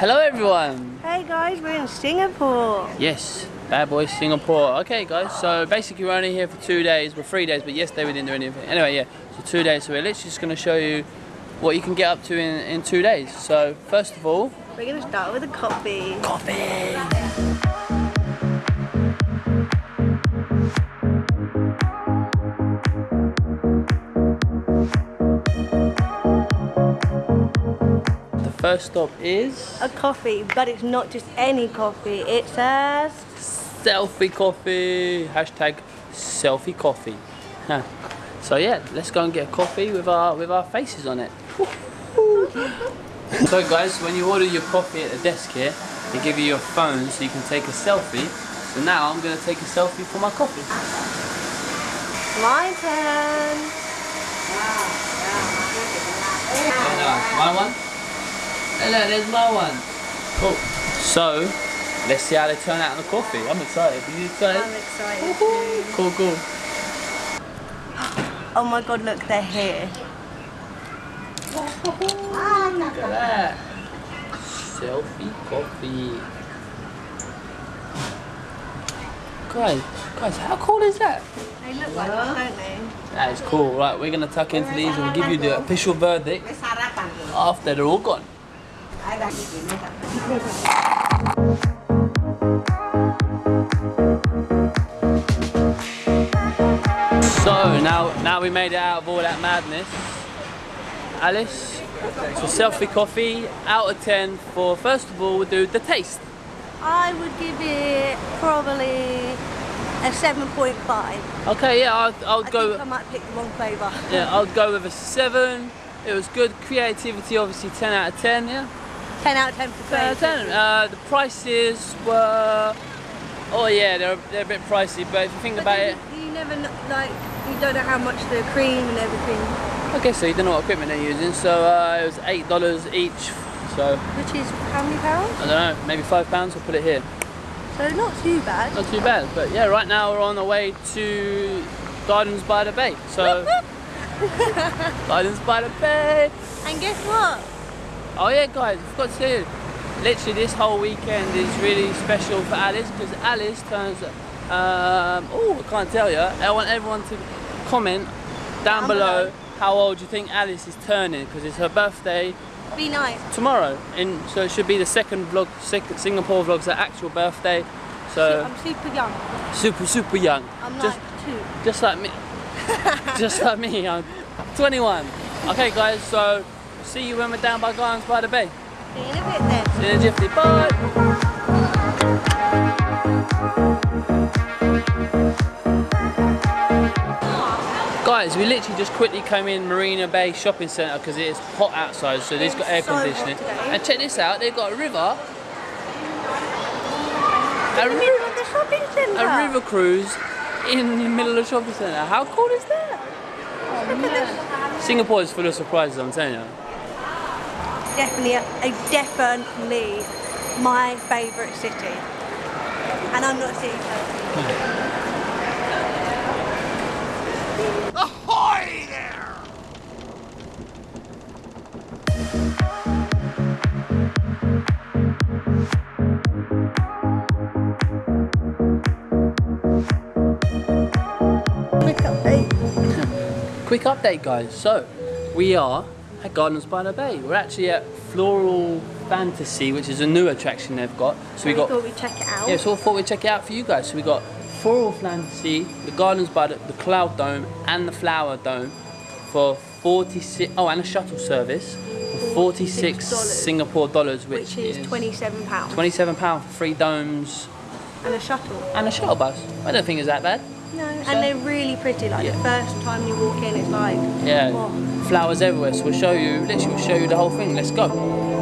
Hello everyone! Hey guys, we're in Singapore. Yes, bad boy Singapore. Okay guys, so basically we're only here for two days, well three days, but yesterday we didn't do anything. Anyway, yeah, so two days, so we're literally just going to show you what you can get up to in, in two days. So first of all... We're going to start with a coffee. Coffee! First stop is? A coffee, but it's not just any coffee. It says... Selfie coffee. Hashtag selfie coffee. Huh. So yeah, let's go and get a coffee with our with our faces on it. so guys, when you order your coffee at the desk here, they give you your phone so you can take a selfie. So now I'm going to take a selfie for my coffee. My turn. Oh, wow. my one? Hello, there's my one. Cool. So, let's see how they turn out on the coffee. I'm excited. Are you excited? I'm excited. Cool, cool. Oh my god, look, they're here. Look at that. Selfie coffee. Guys, guys, how cool is that? They look like that, don't they? That is cool. Right, we're going to tuck into these and we'll give you the official verdict after they're all gone. So now, now we made it out of all that madness. Alice, so selfie coffee out of 10 for first of all we'll do the taste. I would give it probably a 7.5. Okay, yeah, I'll, I'll I go. I might pick the wrong flavour. Yeah, I'll go with a 7. It was good creativity, obviously 10 out of 10, yeah? 10 out of 10 for 10 out of 10. Uh, the prices were, oh yeah, they're, they're a bit pricey, but if you think but about it. You never like, you don't know how much the cream and everything. Okay, so you don't know what equipment they're using, so uh, it was $8 each, so. Which is how many pounds? I don't know, maybe £5, pounds, we'll put it here. So not too bad. Not too bad, but yeah, right now we're on the way to Gardens by the Bay, so. Gardens by the Bay! And guess what? Oh yeah guys, I've got to literally this whole weekend is really special for Alice because Alice turns um, oh I can't tell you. I want everyone to comment down, down below, below, how old you think Alice is turning because it's her birthday be nice. tomorrow in so it should be the second vlog second Singapore vlog's her actual birthday so I'm super young. super super young. I'm just, like two. just like me. Just like me I'm 21 okay guys so see you when we're down by Gardens by the Bay See you in a bit then. See you in a jiffy. Bye. Guys, we literally just quickly came in Marina Bay Shopping Centre because it is hot outside, so they've got air so conditioning. And check this out, they've got a river. A, a river cruise in the middle of the shopping centre. How cool is that? Oh, Singapore is full of surprises, I'm telling you definitely, a, definitely my favourite city. And I'm not a city person. Ahoy there! Quick update. Quick update guys. So, we are at Gardens by the Bay. We're actually at Floral Fantasy, which is a new attraction they've got. So we, we got. Thought we'd check it out. Yeah, so we thought we'd check it out for you guys. So we got Floral Fantasy, the Gardens by the, the Cloud Dome, and the Flower Dome for 46. Oh, and a shuttle service for 46 Singapore dollars, which, which is, is 27 pounds. 27 pounds for three domes. And a shuttle. And a shuttle bus. I don't think it's that bad. No, so, and they're really pretty. Like yeah. the first time you walk in, it's like yeah, oh. flowers everywhere. So we'll show you. Literally, we'll show you the whole thing. Let's go.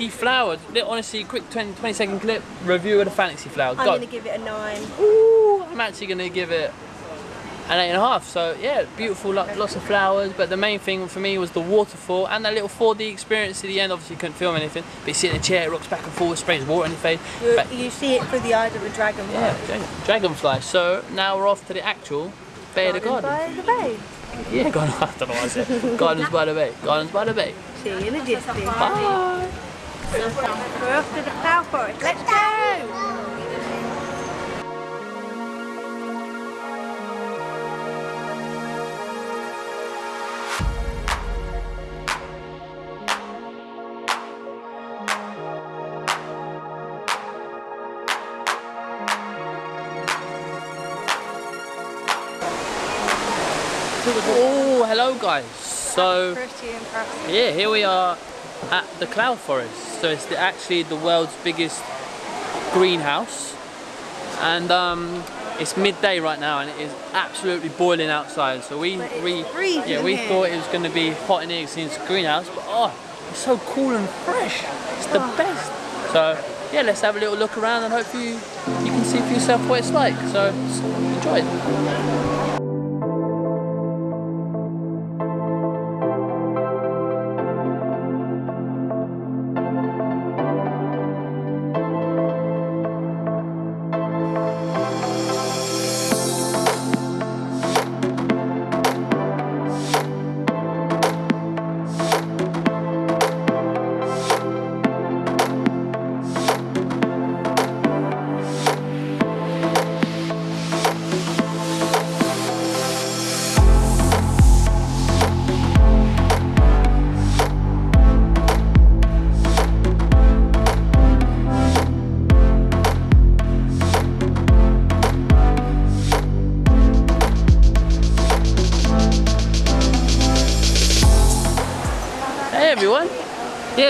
Fantasy Flower. Honestly, quick 20, 20 second clip review of the Fantasy Flower. I'm Go. going to give it a 9. Ooh, I'm actually going to give it an eight and a half. So yeah, beautiful, lo- lots of flowers. But the main thing for me was the waterfall and that little 4D experience at the end. Obviously, couldn't film anything, but you sit in a chair, it rocks back and forth, sprays water in your face. You, But- you see it through the eyes of a dragonfly. yeah, dragonfly. So now we're off to the actual Bay of the Garden. By the bay. Yeah, garden. I don't know what I said. Gardens by the Bay. Gardens by the Bay. See you in the distance. Bye. We're off to the Cloud Forest. Let's go! Oh, hello guys. So. Yeah, here we are at the Cloud Forest. So it's the, actually the world's biggest greenhouse. And um, it's midday right now and it is absolutely boiling outside. So we, we yeah, we here. thought it was going to be hot in here since it's a greenhouse, but oh, it's so cool and fresh. It's the Oh. best. So yeah, let's have a little look around and hopefully you, you can see for yourself what it's like. So enjoy. Hey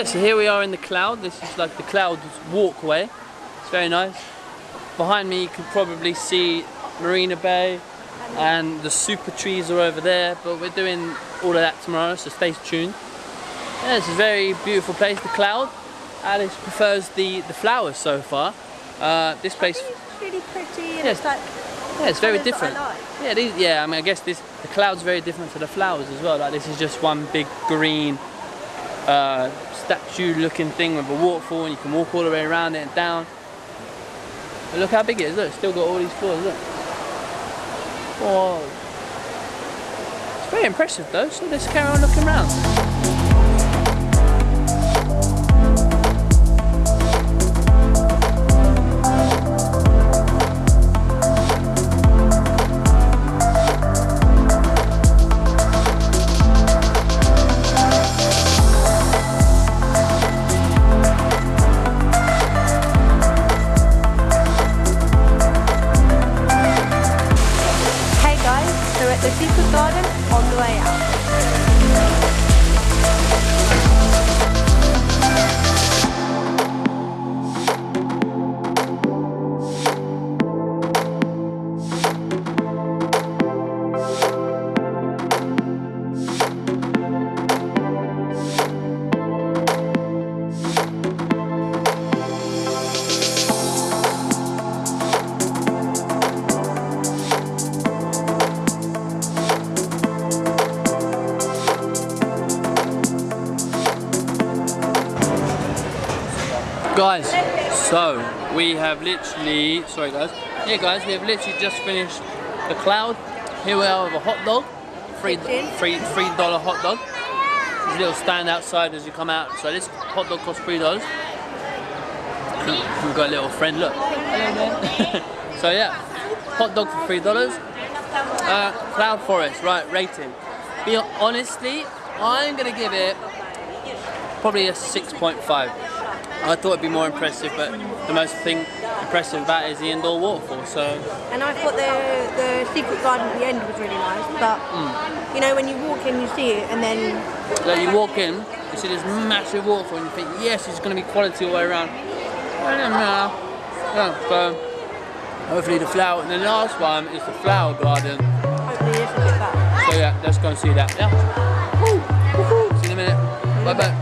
Yeah, so here we are in the cloud. This is like the cloud walkway. It's very nice. Behind me you can probably see Marina Bay and the super trees are over there, but we're doing all of that tomorrow, so stay tuned. Yeah, it's a very beautiful place, the cloud. Alice prefers the, the flowers so far. Uh, this place, It's really pretty and Yes. it's like yeah, it's very different. like. Yeah, these, yeah. I mean, I guess this the cloud's very different to the flowers as well. Like this is just one big green uh, statue-looking thing with a waterfall, and you can walk all the way around it and down. But look how big it is. Look, it's still got all these floors. Look. Whoa. It's very impressive though. So let's carry on looking around. Guys, so we have literally, sorry guys, yeah guys, we have literally just finished the cloud. Here we are with a hot dog, Kitchen. free, free dollar hot dog. There's a little stand outside as you come out. So this hot dog costs three dollars. We've got a little friend, look. so yeah, hot dog for three dollars. Uh, Cloud Forest, right, rating. Be honestly, I'm gonna give it probably a 6.5. I thought it'd be more impressive, but the most thing impressive about it is the indoor waterfall. So And I thought the the secret garden at the end was really nice, but Hmm. you know when you walk in, you see it, and then like you walk in, you see this massive waterfall, and you think, yes, it's going to be quality all the way around. I don't know. Yeah, so hopefully the flower. And the last one is the flower garden. hopefully it's a bit better. So yeah, let's go and see that. Yeah. Woo. See you in a minute. Bye bye.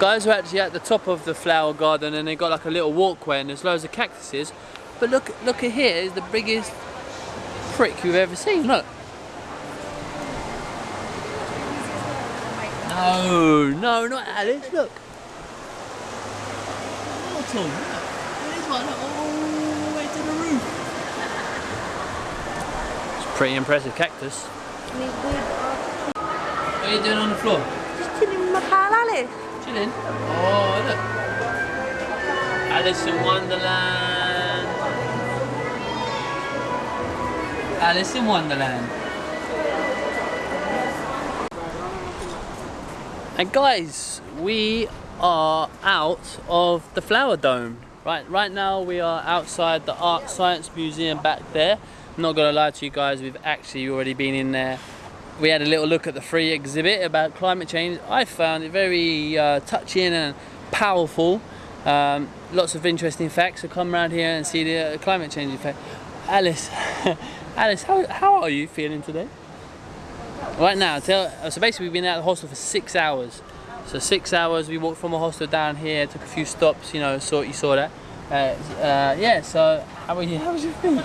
Guys, we're actually at the top of the flower garden and they've got like a little walkway and there's loads of cactuses. But look, look at here is the biggest prick you've ever seen. Look. No, no, not Alice. Look. Little, look. There's one all the way to the roof. It's pretty impressive cactus. What are you doing on the floor? Just chilling with my pal Alice. Oh, look. Alice in Wonderland. Alice in Wonderland. And guys, we are out of the Flower Dome. Right, right now we are outside the Art Science Museum back there. I'm not gonna lie to you guys, we've actually already been in there. We had a little look at the free exhibit about climate change. I found it very uh, touching and powerful. Um, lots of interesting facts. So come around here and see the uh, climate change effect. Alice, Alice, how, how are you feeling today? Right now, tell, so basically we've been at the hostel for six hours. So six hours, we walked from a hostel down here, took a few stops, you know, saw you saw that. Uh, uh, yeah, so how are you? How was your feet?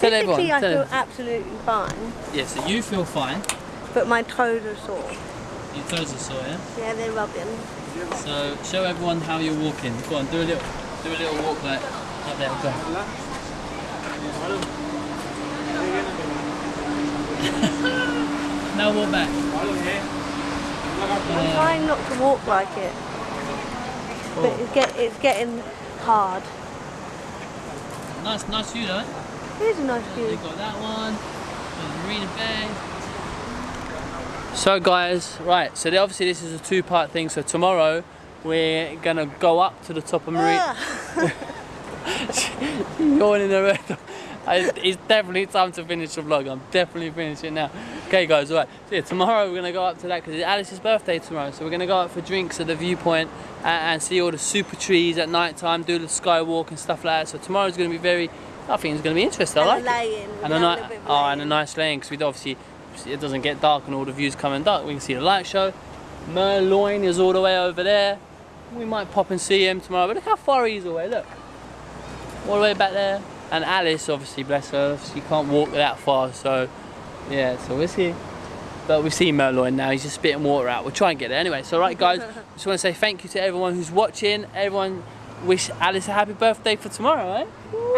Tell everyone. Physically, I tell feel them. absolutely fine, Yeah, so you feel fine. but my toes are sore. Your toes are sore, yeah? Yeah, they're rubbing. So show everyone how you're walking. Go on, do a little, do a little walk like up there. Go. now walk back. I'm trying not to walk like it, but oh. it's, get, it's getting hard. Nice, nice view though. Here's a nice view. got that one. Marina Bay. So guys, right, so obviously this is a two-part thing. So tomorrow we're gonna go up to the top of Marina. Ah, Going in the red. It's definitely time to finish the vlog. I'm definitely finishing now. Okay, guys. All right. So yeah, tomorrow we're gonna go up to that because it's Alice's birthday tomorrow. So we're gonna go out for drinks at the viewpoint and, and see all the super trees at night time, do the skywalk and stuff like that. So tomorrow's gonna be very. I think it's gonna be interesting. I and like a it. lay-in. And a, We're ni- having a bit of oh, and a nice lane because we obviously it doesn't get dark and all the views come in dark. We can see the light show. Merlion is all the way over there. We might pop and see him tomorrow. But look how far he's away. Look, all the way back there. And Alice, obviously, bless her, she can't walk that far. So yeah, so we'll see. But we've seen Merlion now. He's just spitting water out. We'll try and get there anyway. So right, guys, just want to say thank you to everyone who's watching. Everyone wish Alice a happy birthday for tomorrow, eh?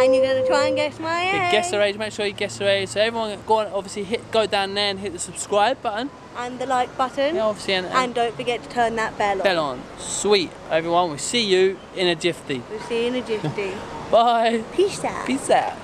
And you're going to try and guess my age. Yeah, guess her age, make sure you guess her age. So everyone go on, obviously hit go down there and hit the subscribe button. And the like button. Yeah, obviously and, and and don't forget to turn that bell on. bell on. Sweet, everyone. We'll see you in a jiffy. We'll see you in a jiffy. Bye. Peace out. Peace out.